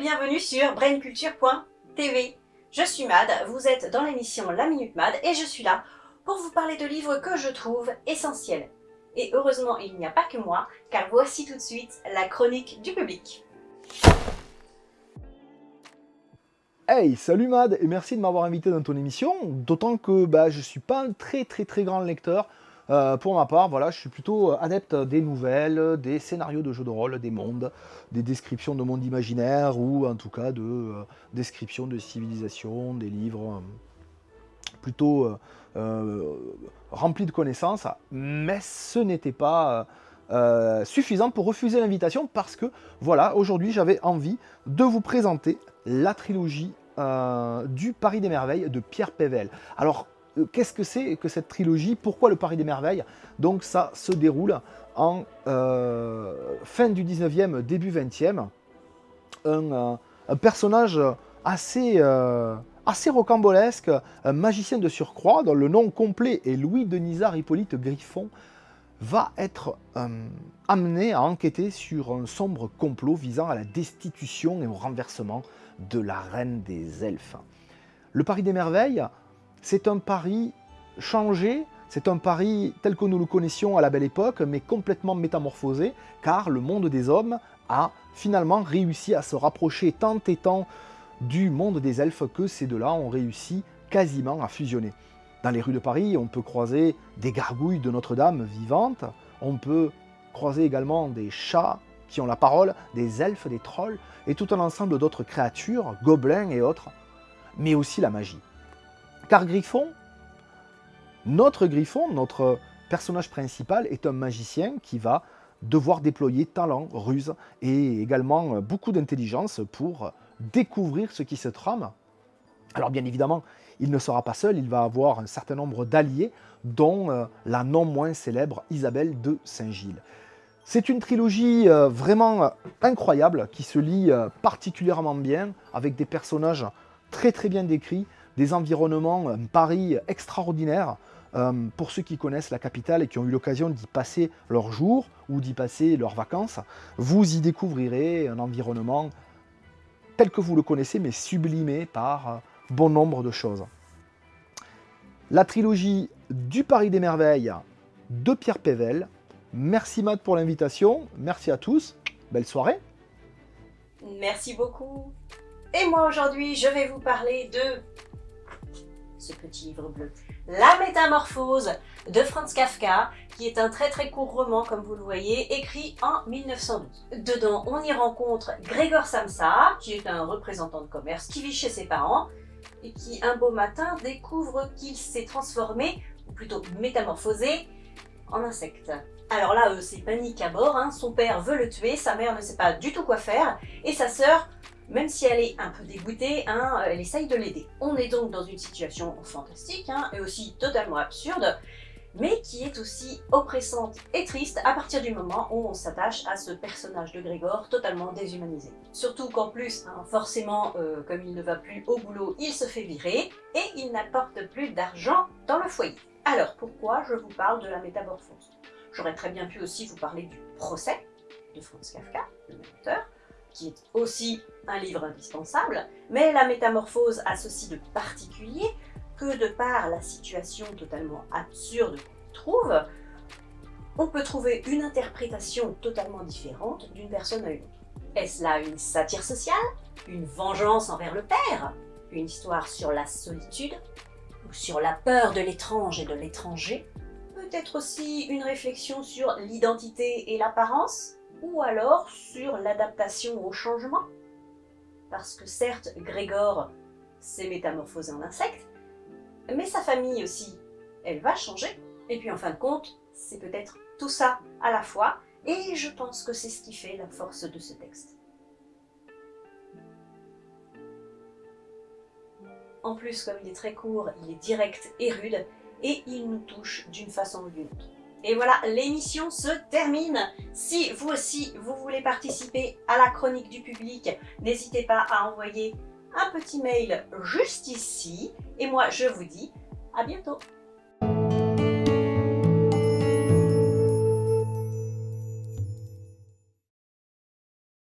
bienvenue sur brainculture.tv. Je suis Mad, vous êtes dans l'émission La Minute Mad et je suis là pour vous parler de livres que je trouve essentiels. Et heureusement, il n'y a pas que moi, car voici tout de suite la chronique du public. Hey, salut Mad et merci de m'avoir invité dans ton émission, d'autant que bah, je ne suis pas un très très très grand lecteur. Euh, pour ma part, voilà, je suis plutôt adepte des nouvelles, des scénarios de jeux de rôle, des mondes, des descriptions de mondes imaginaires ou en tout cas de euh, descriptions de civilisations, des livres euh, plutôt remplis de connaissances. Mais ce n'était pas suffisant pour refuser l'invitation parce que voilà, aujourd'hui j'avais envie de vous présenter la trilogie du Paris des Merveilles de Pierre Pével. Alors euh, qu'est-ce que c'est que cette trilogie? Pourquoi le Paris des Merveilles? Donc ça se déroule en euh, fin du 19e, début 20e. Euh, un, personnage assez, assez rocambolesque, un magicien de surcroît, dont le nom complet est Louis Denisard Hippolyte Griffon, va être amené à enquêter sur un sombre complot visant à la destitution et au renversement de la reine des elfes. Le Paris des Merveilles, c'est un Paris changé, c'est un Paris tel que nous le connaissions à la belle époque, mais complètement métamorphosé, car le monde des hommes a finalement réussi à se rapprocher tant et tant du monde des elfes que ces deux-là ont réussi quasiment à fusionner. Dans les rues de Paris, on peut croiser des gargouilles de Notre-Dame vivantes, on peut croiser également des chats qui ont la parole, des elfes, des trolls, et tout un ensemble d'autres créatures, gobelins et autres, mais aussi la magie. Car Griffon, notre Griffon, notre personnage principal, est un magicien qui va devoir déployer talent, ruse et également beaucoup d'intelligence pour découvrir ce qui se trame. Alors bien évidemment, il ne sera pas seul, il va avoir un certain nombre d'alliés, dont euh, la non moins célèbre Isabelle de Saint-Gilles. C'est une trilogie euh, vraiment euh, incroyable, qui se lit particulièrement bien, avec des personnages très très bien décrits, des environnements, un Paris extraordinaire. Euh, pour ceux qui connaissent la capitale et qui ont eu l'occasion d'y passer leurs jours ou d'y passer leurs vacances, vous y découvrirez un environnement tel que vous le connaissez, mais sublimé par bon nombre de choses. La trilogie du Paris des Merveilles de Pierre Pével. Merci Matt pour l'invitation, merci à tous, belle soirée. Merci beaucoup. Et moi aujourd'hui, je vais vous parler de ce petit livre bleu. La métamorphose de Franz Kafka, qui est un très très court roman, comme vous le voyez, écrit en 1912. Dedans, on y rencontre Grégor Samsa, qui est un représentant de commerce qui vit chez ses parents, et qui un beau matin découvre qu'il s'est transformé, ou plutôt métamorphosé, en insecte. Alors là, euh, c'est panique à bord, hein. son père veut le tuer, sa mère ne sait pas du tout quoi faire, et sa sœur même si elle est un peu dégoûtée, hein, elle essaye de l'aider. On est donc dans une situation fantastique, hein, et aussi totalement absurde, mais qui est aussi oppressante et triste à partir du moment où on s'attache à ce personnage de Grégor totalement déshumanisé. Surtout qu'en plus, hein, forcément, euh, comme il ne va plus au boulot, il se fait virer, et il n'apporte plus d'argent dans le foyer. Alors, pourquoi je vous parle de la métamorphose? J'aurais très bien pu aussi vous parler du procès de Franz Kafka, le même auteur, qui est aussi un livre indispensable, mais la métamorphose a ceci de particulier que de par la situation totalement absurde qu'on trouve, on peut trouver une interprétation totalement différente d'une personne à une autre. Est-ce là une satire sociale Une vengeance envers le père Une histoire sur la solitude Ou sur la peur de l'étrange et de l'étranger? Peut-être aussi une réflexion sur l'identité et l'apparence? Ou alors sur l'adaptation au changement. Parce que certes, Grégor s'est métamorphosé en insecte, mais sa famille aussi, elle va changer. Et puis en fin de compte, c'est peut-être tout ça à la fois, et je pense que c'est ce qui fait la force de ce texte. En plus, comme il est très court, il est direct et rude, et il nous touche d'une façon ou d'une autre. Et voilà, l'émission se termine. Si vous aussi, vous voulez participer à la chronique du public, n'hésitez pas à envoyer un petit mail juste ici. Et moi, je vous dis à bientôt